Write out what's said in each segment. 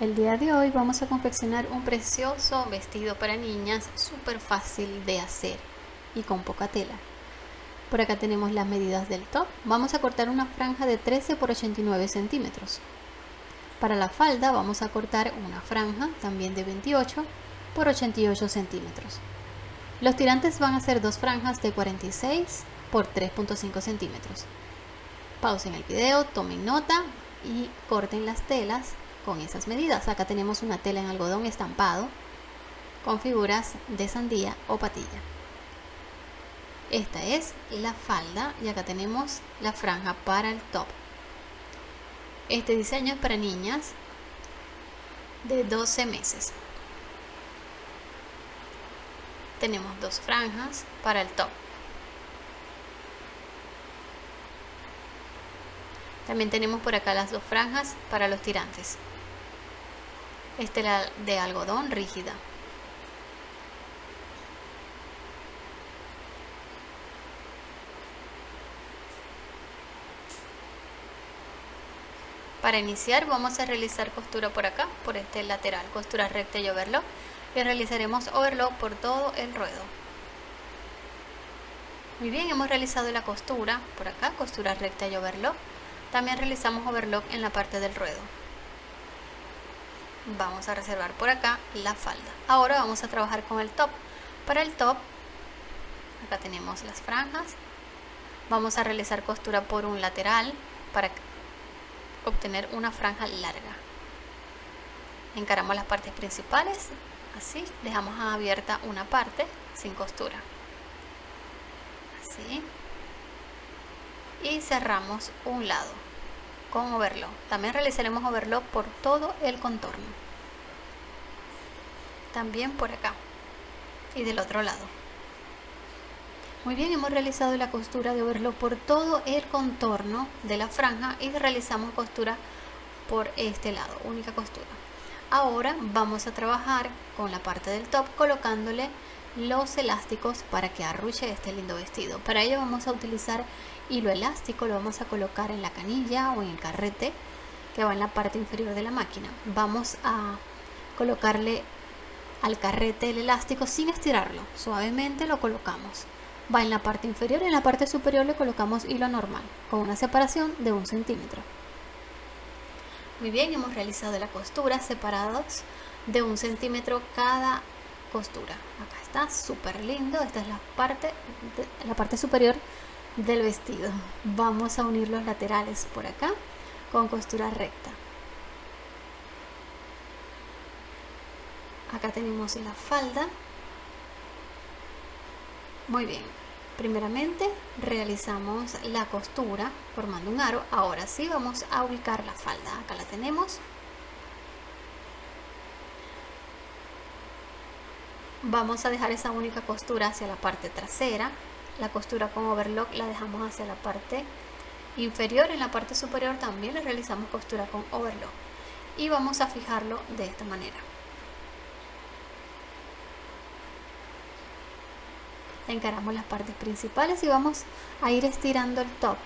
El día de hoy vamos a confeccionar un precioso vestido para niñas súper fácil de hacer y con poca tela. Por acá tenemos las medidas del top. Vamos a cortar una franja de 13 por 89 centímetros. Para la falda vamos a cortar una franja también de 28 por 88 centímetros. Los tirantes van a ser dos franjas de 46 por 3.5 centímetros. Pausen el video, tomen nota y corten las telas con esas medidas. Acá tenemos una tela en algodón estampado con figuras de sandía o patilla. Esta es la falda y acá tenemos la franja para el top. Este diseño es para niñas de 12 meses. Tenemos dos franjas para el top. También tenemos por acá las dos franjas para los tirantes. Esta la de algodón rígida. Para iniciar vamos a realizar costura por acá, por este lateral, costura recta y overlock. Y realizaremos overlock por todo el ruedo. Muy bien, hemos realizado la costura por acá, costura recta y overlock. También realizamos overlock en la parte del ruedo. Vamos a reservar por acá la falda. Ahora vamos a trabajar con el top. Para el top acá tenemos las franjas. Vamos a realizar costura por un lateral para obtener una franja larga. Encaramos las partes principales. Así dejamos abierta una parte sin costura. Así y cerramos un lado con overlock. También realizaremos overlock por todo el contorno. También por acá y del otro lado. Muy bien, hemos realizado la costura de overlock por todo el contorno de la franja y realizamos costura por este lado, única costura. Ahora vamos a trabajar con la parte del top colocándole los elásticos para que arruche este lindo vestido. Para ello vamos a utilizar hilo elástico, lo vamos a colocar en la canilla o en el carrete que va en la parte inferior de la máquina. Vamos a colocarle al carrete el elástico sin estirarlo, suavemente lo colocamos. Va en la parte inferior y en la parte superior le colocamos hilo normal con una separación de un centímetro. Muy bien, hemos realizado la costura separados de un centímetro cada costura. Acá está, súper lindo. Esta es la parte, la parte superior del vestido. Vamos a unir los laterales por acá con costura recta. Acá tenemos la falda. Muy bien. Primeramente realizamos la costura formando un aro. Ahora sí vamos a ubicar la falda. Acá la tenemos. Vamos a dejar esa única costura hacia la parte trasera. La costura con overlock la dejamos hacia la parte inferior. En la parte superior también le realizamos costura con overlock. Y vamos a fijarlo de esta manera. Encaramos las partes principales y vamos a ir estirando el top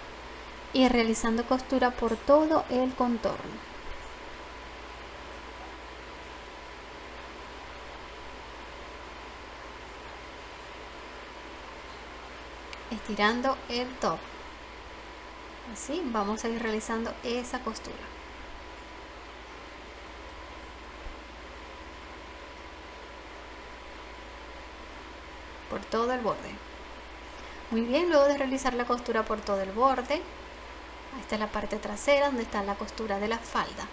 y realizando costura por todo el contorno estirando el top. Así vamos a ir realizando esa costura por todo el borde. Muy bien luego de realizar la costura por todo el borde esta es la parte trasera donde está la costura de la falda.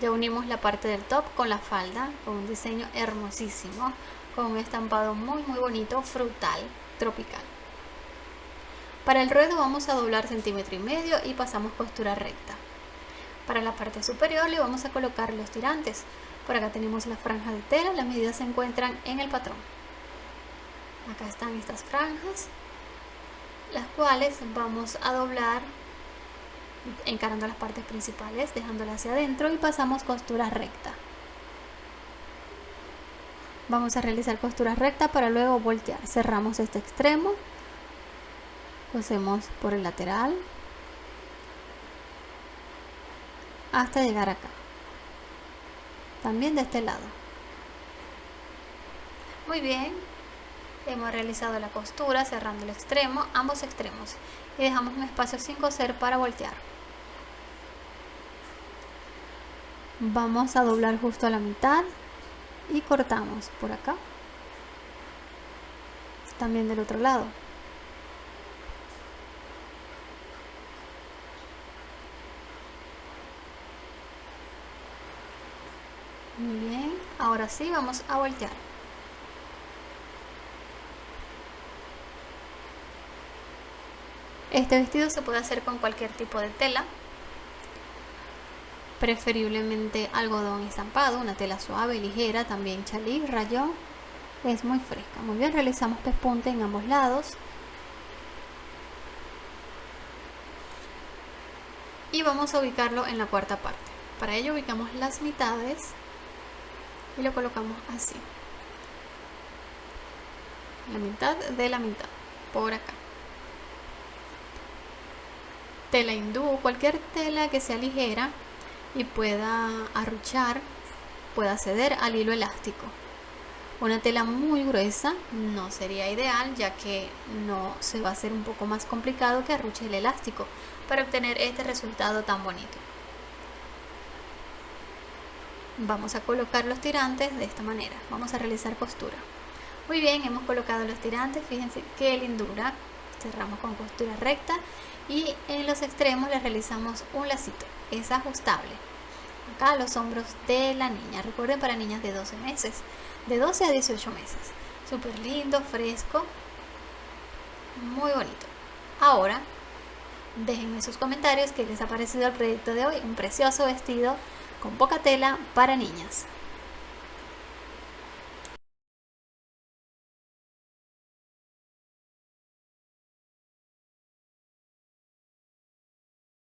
Ya unimos la parte del top con la falda con un diseño hermosísimo con un estampado muy muy bonito frutal tropical para el ruedo vamos a doblar centímetro y medio y pasamos costura recta. Para la parte superior le vamos a colocar los tirantes. Por acá tenemos la franja de tela, las medidas se encuentran en el patrón. Acá están estas franjas, las cuales vamos a doblar encarando las partes principales, dejándolas hacia adentro y pasamos costura recta. Vamos a realizar costura recta para luego voltear. Cerramos este extremo cosemos por el lateral hasta llegar acá. También de este lado. Muy bien. Hemos realizado la costura cerrando el extremo ambos extremos. Y dejamos un espacio sin coser para voltear. Vamos a doblar justo a la mitad y cortamos por acá. También del otro lado muy bien ahora sí vamos a voltear este vestido se puede hacer con cualquier tipo de tela preferiblemente algodón estampado, una tela suave, ligera, también chalí, rayón, es muy fresca. Muy bien, realizamos pespunte en ambos lados. Y vamos a ubicarlo en la cuarta parte. Para ello ubicamos las mitades y lo colocamos así. La mitad de la mitad, por acá. Tela hindú, cualquier tela que sea ligera, y pueda arruchar, pueda ceder al hilo elástico. Una tela muy gruesa no sería ideal ya que no se va a hacer un poco más complicado que arruche el elástico para obtener este resultado tan bonito. Vamos a colocar los tirantes de esta manera. Vamos a realizar costura. Muy bien, hemos colocado los tirantes. Fíjense qué lindura. Cerramos con costura recta y en los extremos le realizamos un lacito. Es ajustable. Acá los hombros de la niña. Recuerden para niñas de 12 meses. De 12 a 18 meses. Súper lindo fresco. Muy bonito. Ahora déjenme sus comentarios qué les ha parecido el proyecto de hoy. Un precioso vestido con poca tela para niñas